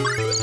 you